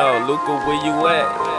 Yo, Luca, where you at?